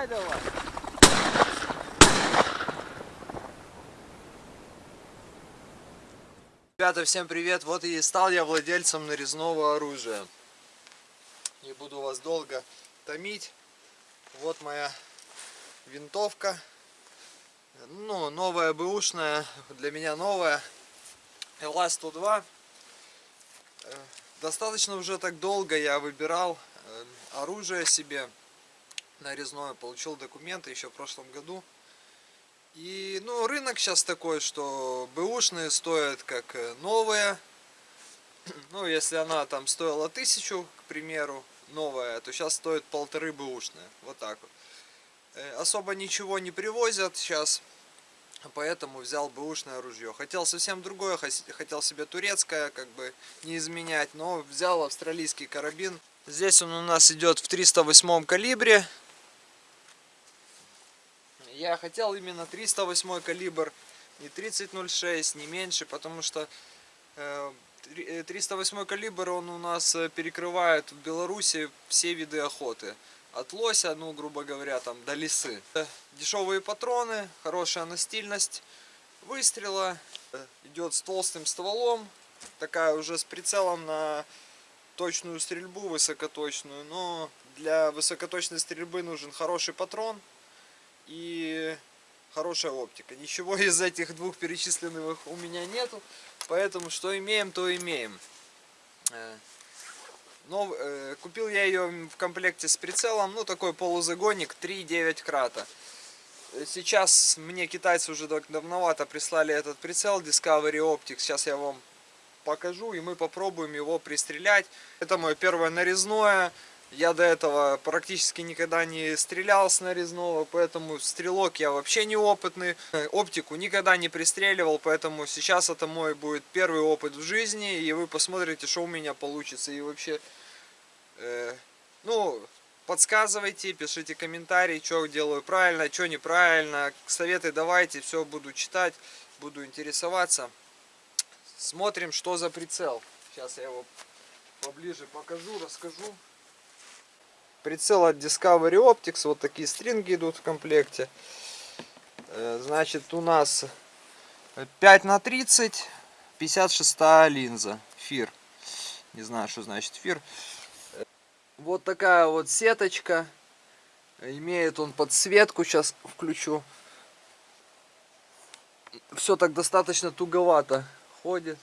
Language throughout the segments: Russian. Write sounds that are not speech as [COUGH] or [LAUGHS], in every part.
Стреляй давай. Ребята, всем привет! Вот и стал я владельцем нарезного оружия. Не буду вас долго томить. Вот моя винтовка. Ну, новая бэушная, для меня новая. ЛА-102. Э, Достаточно уже так долго я выбирал э, оружие себе нарезное. Получил документы еще в прошлом году. И, ну, рынок сейчас такой, что бэушные стоят как э, новые. [CLEARS THROAT] Ну, если она там стоила тысячу, к примеру, новая, то сейчас стоит полторы бэушные. Вот так вот. Э, особо ничего не привозят сейчас, поэтому взял бэушное ружье. Хотел совсем другое, хотел себе турецкое, как бы не изменять, но взял австралийский карабин. Здесь он у нас идет в 308 калибре. Я хотел именно 308 калибр, не 30.06, не меньше, потому что 308 э, калибр он у нас э, перекрывает в Беларуси все виды охоты. От лося, ну, грубо говоря, там, до лисы. Дешевые патроны, хорошая настильность выстрела. Идет с толстым стволом, такая уже с прицелом на точную стрельбу, высокоточную. Но для высокоточной стрельбы нужен хороший патрон и хорошая оптика. Ничего из этих двух перечисленных у меня нету, поэтому что имеем, то имеем. Э, но, э, купил я ее в комплекте с прицелом, ну такой полузагонник 3,9 крата. Сейчас мне китайцы уже давновато прислали этот прицел Discovery Optics, сейчас я вам покажу и мы попробуем его пристрелять. Это мое первое нарезное, я до этого практически никогда не стрелял с нарезного, поэтому стрелок я вообще неопытный. [LAUGHS] Оптику никогда не пристреливал, поэтому сейчас это мой будет первый опыт в жизни. И вы посмотрите, что у меня получится. И вообще, э, ну, подсказывайте, пишите комментарии, что делаю правильно, что неправильно. Советы давайте, все буду читать, буду интересоваться. Смотрим, что за прицел. Сейчас я его поближе покажу, расскажу. Прицел от Discovery Optics. Вот такие стринги идут в комплекте. Э, значит, у нас 5 на 30, 56 линза. Фир. Не знаю, что значит фир. Вот такая вот сеточка. Имеет он подсветку. Сейчас включу. Все так достаточно туговато ходит.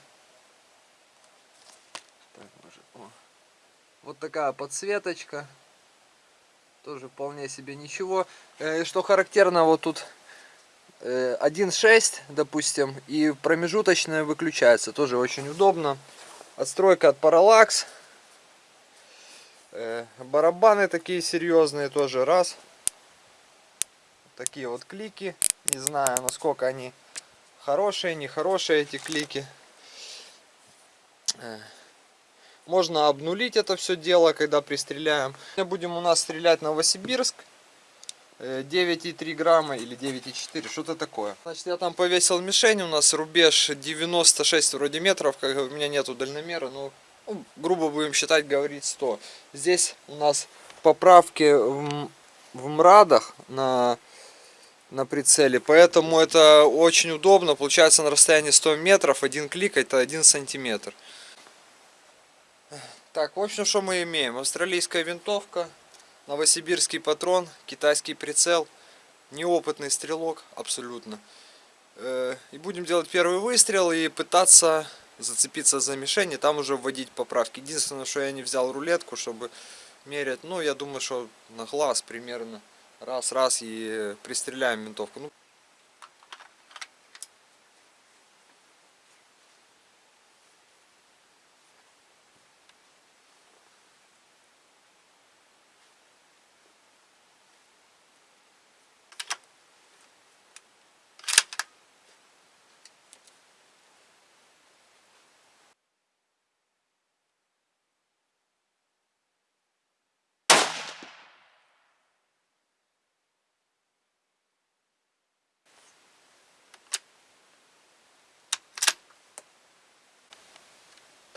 Вот такая подсветочка тоже вполне себе ничего. Э, что характерно, вот тут 1.6, э, допустим, и промежуточная выключается. Тоже очень удобно. Отстройка от Parallax. Э, барабаны такие серьезные тоже. Раз. Такие вот клики. Не знаю, насколько они хорошие, нехорошие эти клики. Можно обнулить это все дело, когда пристреляем. Будем у нас стрелять Новосибирск. 9,3 э, грамма или 9,4, что-то такое. Значит, я там повесил мишень, у нас рубеж 96 вроде метров, как у меня нету дальномера, но ну, грубо будем считать, говорить 100. Здесь у нас поправки в, в мрадах на, на прицеле, поэтому это очень удобно, получается на расстоянии 100 метров, один клик это 1 сантиметр. Так, в общем, что мы имеем? Австралийская винтовка, новосибирский патрон, китайский прицел, неопытный стрелок, абсолютно. Э, и будем делать первый выстрел и пытаться зацепиться за мишень и там уже вводить поправки. Единственное, что я не взял рулетку, чтобы мерять, ну, я думаю, что на глаз примерно раз-раз и пристреляем винтовку. Ну,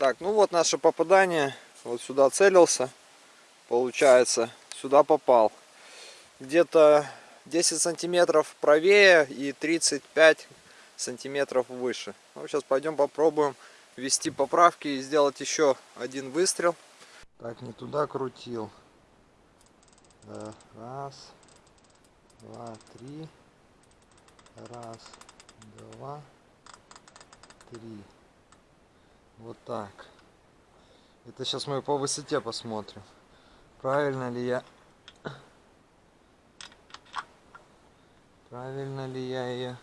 Так, ну вот наше попадание. Вот сюда целился. Получается, сюда попал. где-то 10 сантиметров правее и 35 сантиметров выше. Ну, сейчас пойдем попробуем ввести поправки и сделать еще один выстрел. Так, не туда крутил. Раз, два, три. Раз, два, три. Вот так. Это сейчас мы по высоте посмотрим. Правильно ли я... Правильно ли я ее...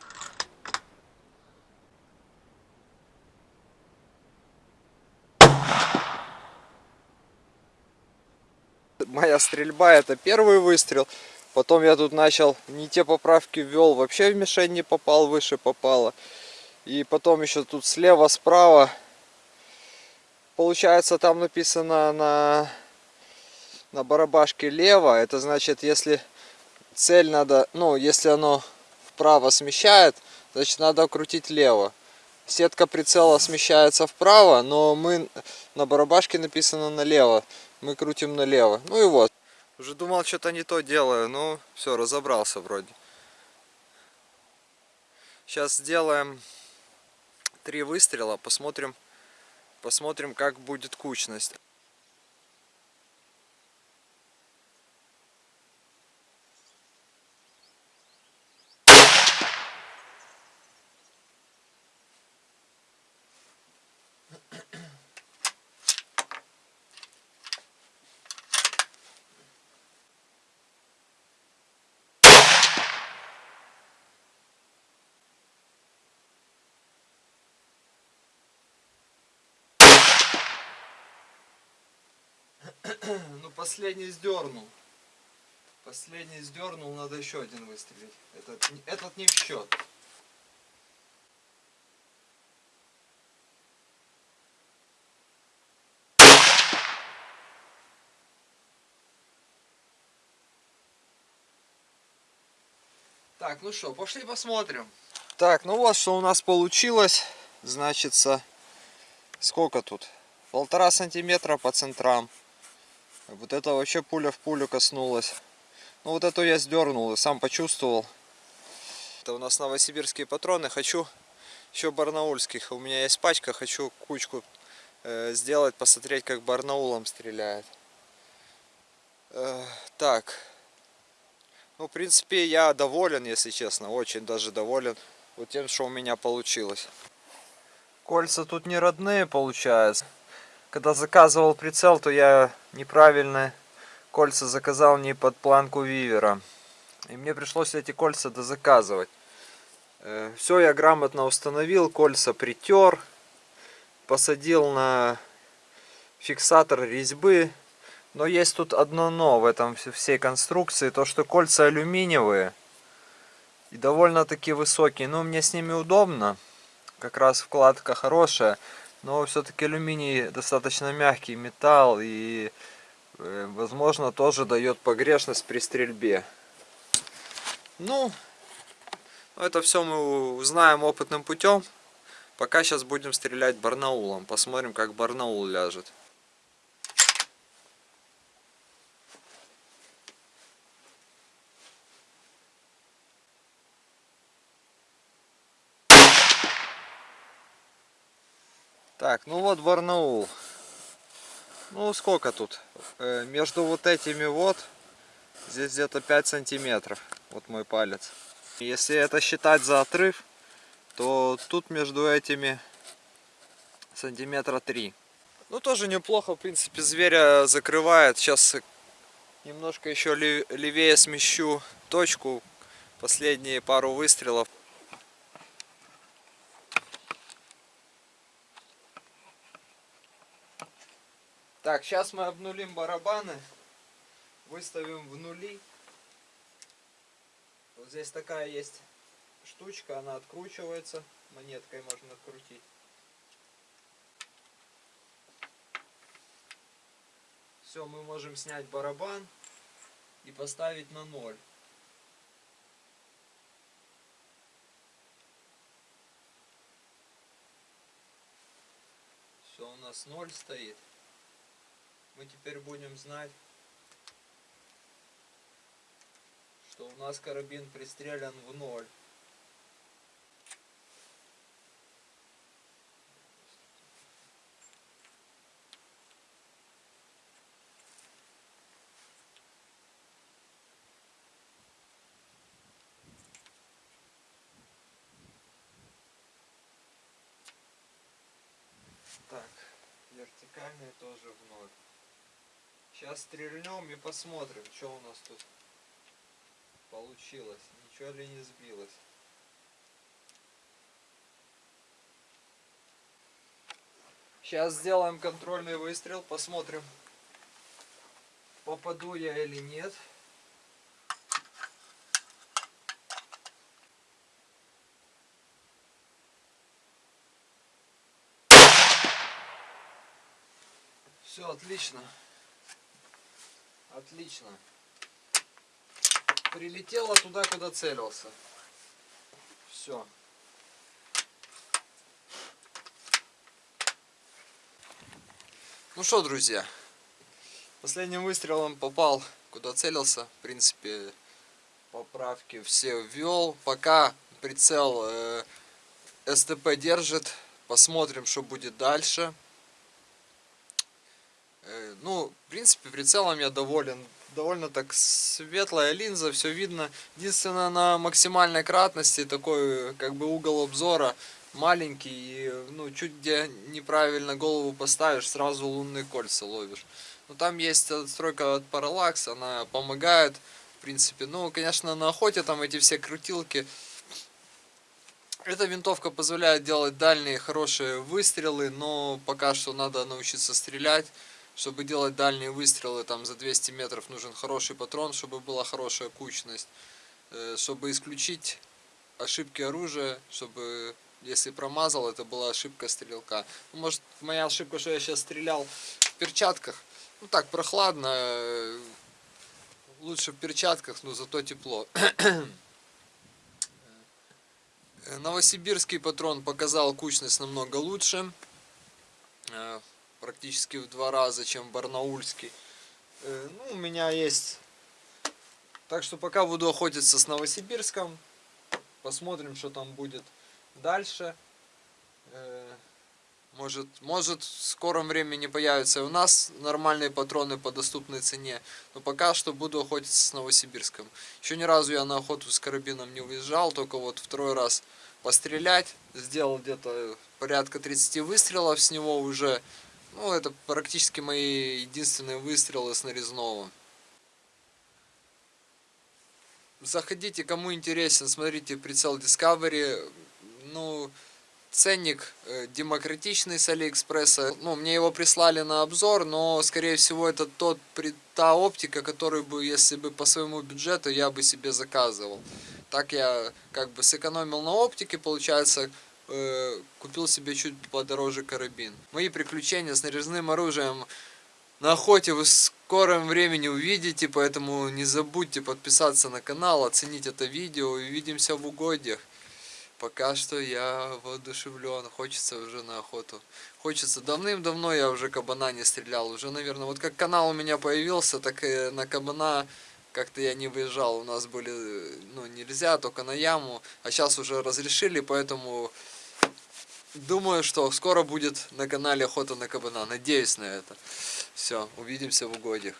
Моя стрельба это первый выстрел. Потом я тут начал не те поправки ввел, вообще в мишень не попал, выше попало. И потом еще тут слева, справа. Получается там написано на, на барабашке лево. Это значит, если цель надо, ну, если оно вправо смещает, значит надо крутить лево. Сетка прицела смещается вправо, но мы на барабашке написано налево. Мы крутим налево. Ну и вот. Уже думал, что-то не то делаю, но все, разобрался вроде. Сейчас сделаем три выстрела, посмотрим, посмотрим, как будет кучность. Ну, последний сдернул. Последний сдернул, надо еще один выстрелить. Этот, этот не в счет. Так, ну что, пошли посмотрим. Так, ну вот что у нас получилось. Значится, сколько тут? Полтора сантиметра по центрам. Вот это вообще пуля в пулю коснулась. Ну вот эту я сдернул и сам почувствовал. Это у нас новосибирские патроны. Хочу еще барнаульских. У меня есть пачка. Хочу кучку э, сделать, посмотреть, как барнаулом стреляет. Э, так. Ну, в принципе, я доволен, если честно. Очень даже доволен вот тем, что у меня получилось. Кольца тут не родные, получается когда заказывал прицел, то я неправильно кольца заказал не под планку вивера. И мне пришлось эти кольца дозаказывать. Э, Все я грамотно установил, кольца притер, посадил на фиксатор резьбы. Но есть тут одно но в этом всей конструкции, то что кольца алюминиевые и довольно-таки высокие. Но мне с ними удобно, как раз вкладка хорошая. Но все-таки алюминий достаточно мягкий металл и э, возможно тоже дает погрешность при стрельбе. Ну, это все мы узнаем опытным путем. Пока сейчас будем стрелять барнаулом. Посмотрим, как барнаул ляжет. Так, ну вот Барнаул. Ну сколько тут? Э, между вот этими вот, здесь где-то 5 сантиметров. Вот мой палец. Если это считать за отрыв, то тут между этими сантиметра 3. Ну тоже неплохо, в принципе, зверя закрывает. Сейчас немножко еще левее смещу точку. Последние пару выстрелов Так, сейчас мы обнулим барабаны, выставим в нули. Вот здесь такая есть штучка, она откручивается, монеткой можно открутить. Все, мы можем снять барабан и поставить на ноль. Все, у нас ноль стоит мы теперь будем знать что у нас карабин пристрелян в ноль. Так, вертикальный тоже в ноль. Сейчас стрельнем и посмотрим, что у нас тут получилось. Ничего ли не сбилось. Сейчас сделаем контрольный выстрел, посмотрим, попаду я или нет. Все отлично. Отлично. Прилетело туда, куда целился. Все. Ну что, друзья, последним выстрелом попал, куда целился. В принципе, поправки все ввел. Пока прицел э, СТП держит. Посмотрим, что будет дальше. Э, ну, в принципе, прицелом я доволен. Довольно так светлая линза, все видно. Единственное, на максимальной кратности такой, как бы, угол обзора маленький. И, ну, чуть где неправильно голову поставишь, сразу лунные кольца ловишь. Но там есть отстройка от Parallax, она помогает, в принципе. Ну, конечно, на охоте там эти все крутилки. Эта винтовка позволяет делать дальние хорошие выстрелы, но пока что надо научиться стрелять. Чтобы делать дальние выстрелы там за 200 метров нужен хороший патрон, чтобы была хорошая кучность. Э, чтобы исключить ошибки оружия, чтобы если промазал, это была ошибка стрелка. Ну, может моя ошибка, что я сейчас стрелял в перчатках. Ну так, прохладно. Э, лучше в перчатках, но зато тепло. [CLEARS THROAT] Э, новосибирский патрон показал кучность намного лучше практически в два раза, чем барнаульский. Э, ну, у меня есть... Так что пока буду охотиться с Новосибирском. Посмотрим, что там будет дальше. Э, может, может в скором времени появятся у нас нормальные патроны по доступной цене. Но пока что буду охотиться с Новосибирском. Еще ни разу я на охоту с карабином не уезжал, только вот второй раз пострелять. Сделал где-то порядка 30 выстрелов с него уже. Ну, это практически мои единственные выстрелы с нарезного. Заходите, кому интересен, смотрите прицел Discovery. Ну, ценник э, демократичный с Алиэкспресса. Ну, мне его прислали на обзор, но, скорее всего, это тот, та оптика, которую бы, если бы по своему бюджету, я бы себе заказывал. Так я как бы сэкономил на оптике, получается, э, купил себе чуть подороже карабин. Мои приключения с нарезным оружием на охоте вы в скором времени увидите, поэтому не забудьте подписаться на канал, оценить это видео и увидимся в угодьях. Пока что я воодушевлен, хочется уже на охоту. Хочется, давным-давно я уже кабана не стрелял, уже, наверное, вот как канал у меня появился, так и на кабана как-то я не выезжал, у нас были, ну, нельзя, только на яму, а сейчас уже разрешили, поэтому Думаю, что скоро будет на канале Охота на кабана. Надеюсь на это. Все, увидимся в угодьях.